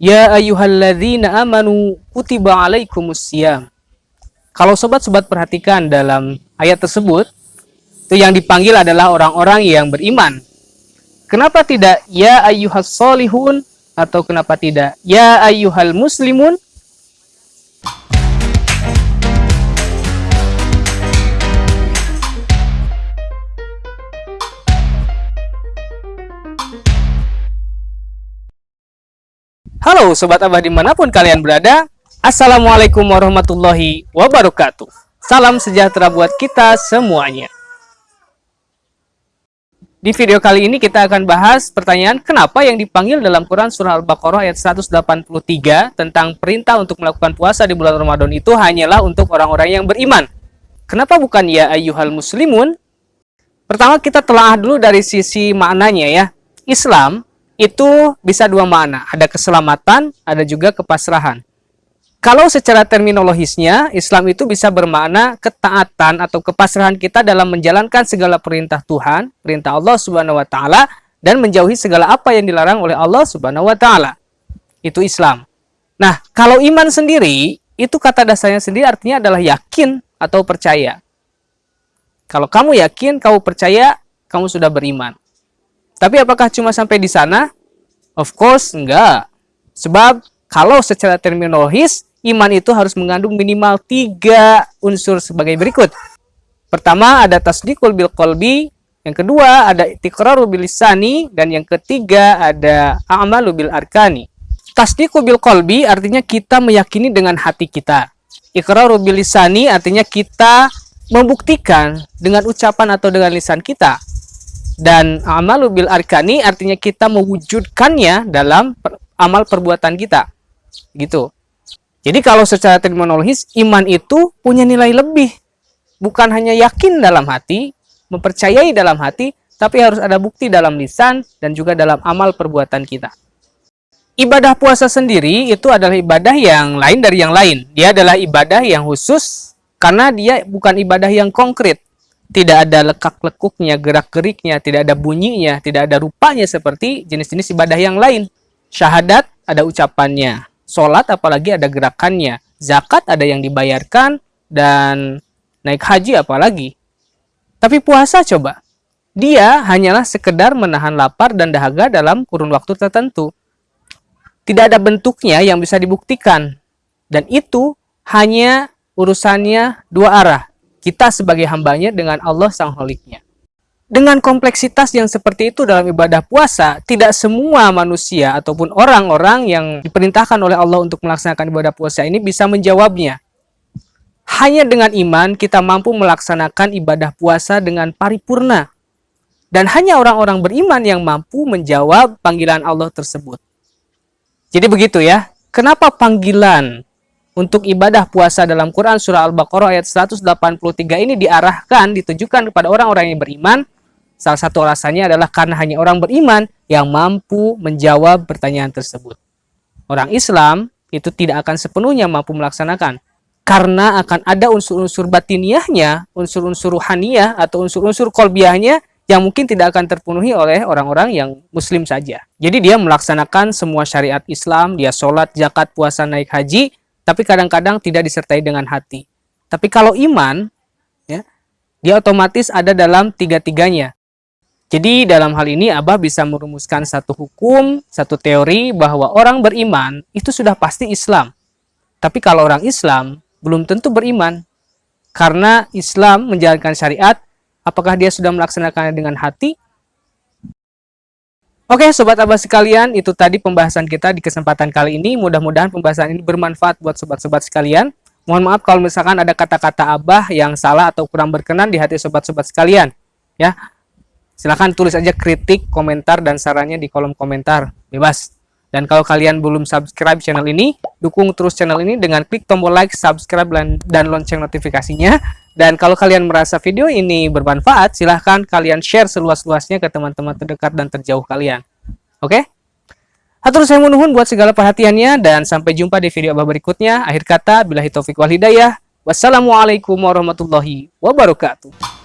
Ya ayyuhalladzina amanu kutiba alaikumusiyam. Kalau sobat-sobat perhatikan dalam ayat tersebut, itu yang dipanggil adalah orang-orang yang beriman. Kenapa tidak ya ayyuhas solihun atau kenapa tidak ya ayyuhal muslimun? Halo Sobat Abah di mana pun kalian berada Assalamualaikum warahmatullahi wabarakatuh. Salam sejahtera buat kita semuanya. Di video kali ini kita akan bahas pertanyaan Kenapa yang dipanggil dalam Quran Surah Al-Baqarah ayat 183 Tentang perintah untuk melakukan puasa di bulan Ramadan itu hanyalah untuk orang-orang yang beriman? Kenapa bukan ya ayyuhal muslimun? Pertama kita telah dulu dari sisi maknanya ya. Islam itu bisa dua makna. Ada keselamatan, ada juga kepasrahan. Kalau secara terminologisnya, Islam itu bisa bermakna ketaatan atau kepasrahan kita dalam menjalankan segala perintah Tuhan, perintah Allah Subhanahu wa taala dan menjauhi segala apa yang dilarang oleh Allah Subhanahu wa taala. Itu Islam. Nah, kalau iman sendiri, itu kata dasarnya sendiri artinya adalah yakin atau percaya. Kalau kamu yakin, kamu percaya, kamu sudah beriman. Tapi apakah cuma sampai di sana? Of course, enggak. Sebab kalau secara terminologis, iman itu harus mengandung minimal tiga unsur sebagai berikut. Pertama ada tasdikul bil kolbi, yang kedua ada tikraru bil lisani, dan yang ketiga ada amalu bil arkani. Tasdikul bil kolbi artinya kita meyakini dengan hati kita. Ikraru bil lisani artinya kita membuktikan dengan ucapan atau dengan lisan kita dan amalu bil arkani artinya kita mewujudkannya dalam per, amal perbuatan kita. Gitu. Jadi kalau secara terminologis iman itu punya nilai lebih. Bukan hanya yakin dalam hati mempercayai dalam hati tapi harus ada bukti dalam lisan dan juga dalam amal perbuatan kita. Ibadah puasa sendiri itu adalah ibadah yang lain dari yang lain. Dia adalah ibadah yang khusus karena dia bukan ibadah yang konkret tidak ada lekak-lekuknya, gerak-geriknya, tidak ada bunyinya, tidak ada rupanya seperti jenis-jenis ibadah yang lain. Syahadat ada ucapannya, sholat apalagi ada gerakannya, zakat ada yang dibayarkan, dan naik haji apalagi. Tapi puasa coba, dia hanyalah sekedar menahan lapar dan dahaga dalam kurun waktu tertentu. Tidak ada bentuknya yang bisa dibuktikan. Dan itu hanya urusannya dua arah, kita sebagai hambanya dengan Allah Sang Holiknya. Dengan kompleksitas yang seperti itu dalam ibadah puasa, tidak semua manusia ataupun orang-orang yang diperintahkan oleh Allah untuk melaksanakan ibadah puasa ini bisa menjawabnya. Hanya dengan iman kita mampu melaksanakan ibadah puasa dengan paripurna. Dan hanya orang-orang beriman yang mampu menjawab panggilan Allah tersebut. Jadi begitu ya, kenapa panggilan untuk ibadah puasa dalam Quran surah Al-Baqarah ayat 183 ini diarahkan, ditujukan kepada orang-orang yang beriman. Salah satu alasannya adalah karena hanya orang beriman yang mampu menjawab pertanyaan tersebut. Orang Islam itu tidak akan sepenuhnya mampu melaksanakan. Karena akan ada unsur-unsur batiniahnya, unsur-unsur ruhaniyah atau unsur-unsur kolbiahnya yang mungkin tidak akan terpenuhi oleh orang-orang yang muslim saja. Jadi dia melaksanakan semua syariat Islam, dia sholat, zakat, puasa, naik haji, tapi kadang-kadang tidak disertai dengan hati. Tapi kalau iman, ya, dia otomatis ada dalam tiga-tiganya. Jadi dalam hal ini Abah bisa merumuskan satu hukum, satu teori bahwa orang beriman itu sudah pasti Islam. Tapi kalau orang Islam belum tentu beriman. Karena Islam menjalankan syariat, apakah dia sudah melaksanakannya dengan hati Oke Sobat Abah sekalian, itu tadi pembahasan kita di kesempatan kali ini. Mudah-mudahan pembahasan ini bermanfaat buat sobat-sobat sekalian. Mohon maaf kalau misalkan ada kata-kata Abah yang salah atau kurang berkenan di hati sobat-sobat sekalian. Ya, Silahkan tulis aja kritik, komentar, dan sarannya di kolom komentar. Bebas. Dan kalau kalian belum subscribe channel ini, dukung terus channel ini dengan klik tombol like, subscribe, dan lonceng notifikasinya. Dan kalau kalian merasa video ini bermanfaat, silahkan kalian share seluas-luasnya ke teman-teman terdekat dan terjauh kalian. Oke? Okay? Hatur saya menuhun buat segala perhatiannya dan sampai jumpa di video abah berikutnya. Akhir kata, bila taufik wal hidayah. Wassalamualaikum warahmatullahi wabarakatuh.